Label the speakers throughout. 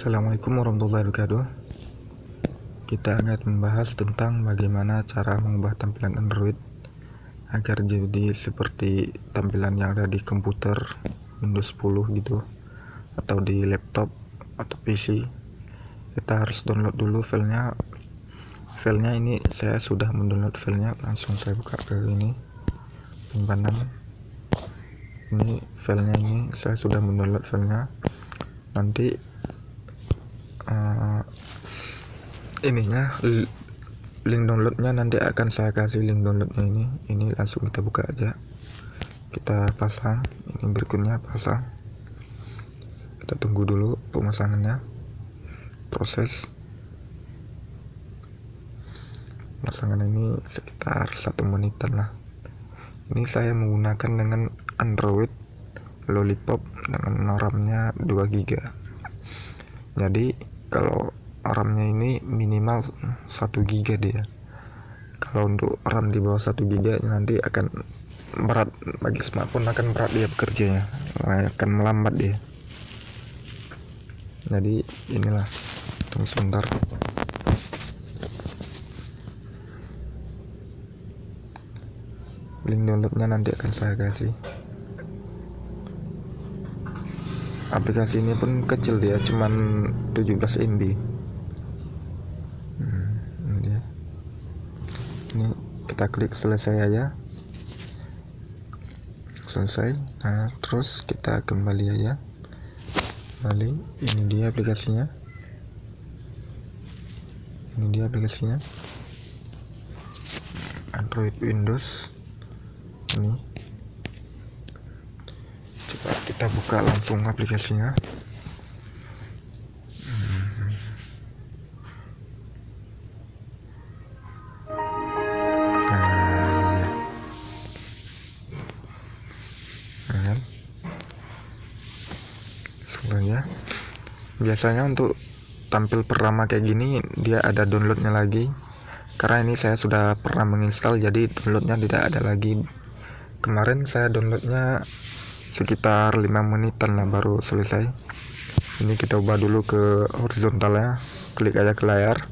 Speaker 1: Assalamualaikum warahmatullahi wabarakatuh. Kita akan membahas tentang bagaimana cara mengubah tampilan Android Agar jadi seperti tampilan yang ada di komputer Windows 10 gitu Atau di laptop atau PC Kita harus download dulu filenya. Filenya ini saya sudah mendownload filenya. Langsung saya buka ke ini Penyimpanan. Ini filenya ini saya sudah mendownload filenya. Nanti uh, ininya link downloadnya nanti akan saya kasih link downloadnya ini. Ini langsung kita buka aja. Kita pasang. Ini berikutnya pasang. Kita tunggu dulu pemasangannya. Proses. Pemasangan ini sekitar satu menitan lah. Ini saya menggunakan dengan Android Lollipop dengan RAM-nya 2 GB jadi kalau RAM-nya ini minimal 1 GB dia. Kalau untuk RAM di bawah 1 GB nanti akan berat bagi smartphone akan berat dia bekerjanya. Akan melambat dia. Jadi inilah. Tunggu sebentar. Link downloadnya nanti akan saya kasih aplikasi ini pun kecil dia cuman 17 MB hmm, ini dia. Ini kita klik selesai aja. Selesai. Nah terus kita kembali aja. Kembali. Ini dia aplikasinya. Ini dia aplikasinya. Android Windows. Ini kita buka langsung aplikasinya. Nah, biasanya untuk tampil pertama kayak gini dia ada downloadnya lagi. Karena ini saya sudah pernah menginstal jadi downloadnya tidak ada lagi. Kemarin saya downloadnya sekitar 5 menitan lah baru selesai. Ini kita ubah dulu ke horizontal ya. Klik aja ke layar.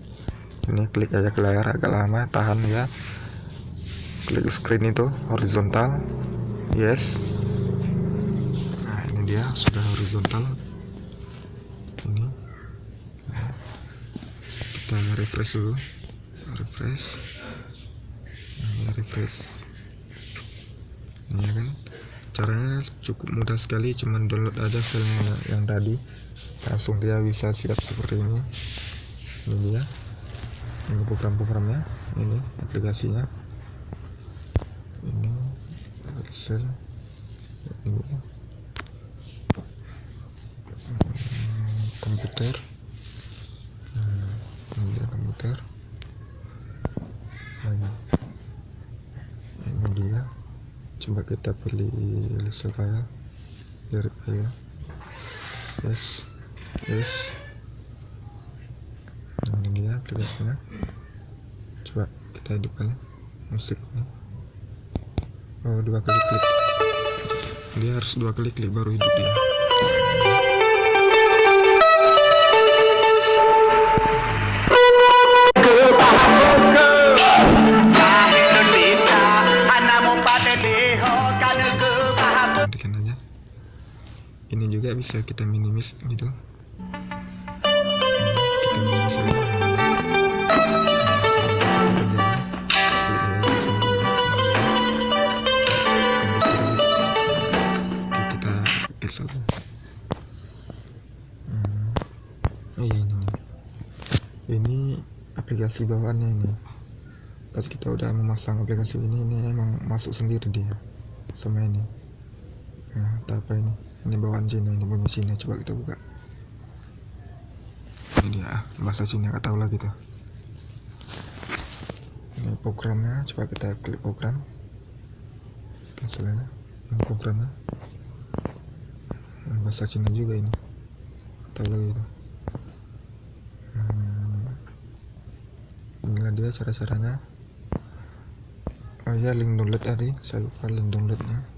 Speaker 1: Ini klik aja ke layar agak lama tahan ya. Klik screen itu horizontal. Yes. Nah ini dia sudah horizontal. Ini. Kita refresh dulu. Refresh. Nah, refresh ini ya kan cukup mudah sekali cuman download aja filenya yang tadi. Langsung dia bisa siap seperti ini. Ini dia. Ini program-programnya. Ini aplikasinya. Ini Excel. Ini komputer. Hmm, ini dia komputer. Lagi ini dia coba kita pilih list file lirik aja yes. Yes. Ini dia aplikasinya coba kita hidupkan musik ini. Oh dua kali klik dia harus dua kali klik baru hidup dia bisa kita minimis gitu. Kita minimis aja. Hmm. oh iya ini nih. Ini aplikasi bawaannya ini. Pas kita udah memasang aplikasi ini ini emang masuk sendiri dia sama ini nah apa ini. Ini bawaan Cina ini punya Cina. Coba kita buka. Ini dia ah, bahasa Cina gak tahu lagi tuh. Ini programnya coba kita klik program. Cancel ini programnya. Bahasa Cina juga ini. Gak tahu lagi itu hmm. inilah dia cara-caranya. Oh ya link download tadi. Saya lupa link downloadnya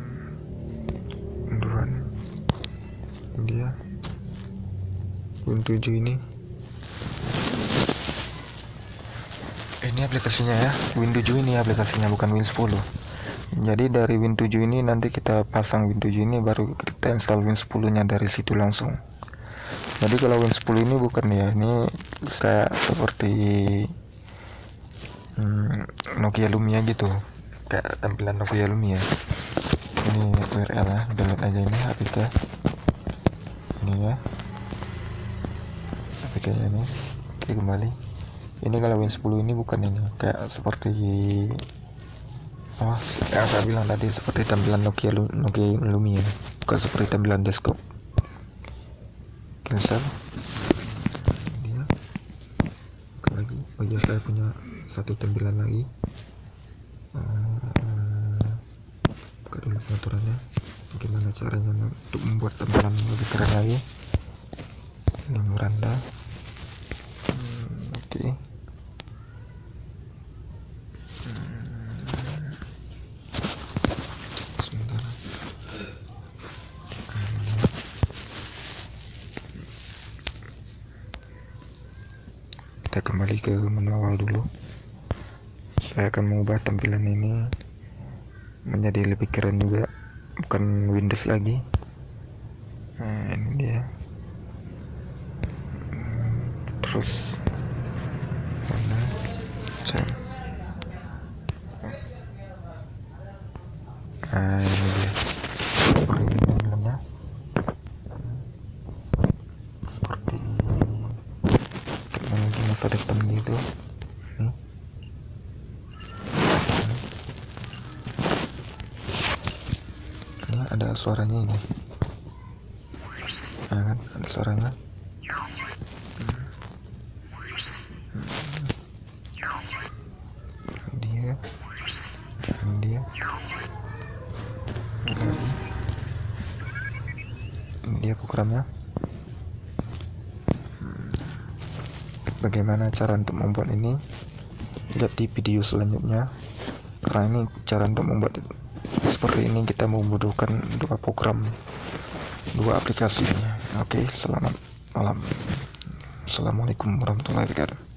Speaker 1: Win 7 ini ini aplikasinya ya. Win 7 ini aplikasinya bukan Win 10 jadi dari Win 7 ini nanti kita pasang Win 7 ini baru kita install Win 10 nya dari situ langsung. Jadi kalau Win 10 ini bukan ya ini saya seperti hmm, Nokia Lumia gitu. Kayak tampilan Nokia Lumia. Ini URL ya download aja ini APK ini ya APK nya ini. Oke kembali. Ini kalau Win 10 ini bukan ini. Kayak seperti oh yang saya bilang tadi seperti tampilan Nokia Nokia Lumia. Bukan seperti tampilan desktop. Cancel dia. Lagi. Oh ya saya punya satu tampilan lagi. Buka dulu pengaturannya. Bagaimana caranya untuk membuat tampilan lebih keren lagi? Ini hmm, okay. hmm, kita kembali ke menu awal dulu. Saya akan mengubah tampilan ini menjadi lebih keren juga bukan Windows lagi. Nah ini dia. Terus mana jam nah ini dia. Ini seperti teknologi masa depan gitu. Ada suaranya ini. Nah, kan? Ada suaranya dia dia. Lagi ini dia programnya. Bagaimana cara untuk membuat ini? Lihat di video selanjutnya. Karena ini cara untuk membuat seperti ini kita membutuhkan dua program dua aplikasi. Oke selamat malam. Assalamualaikum warahmatullahi wabarakatuh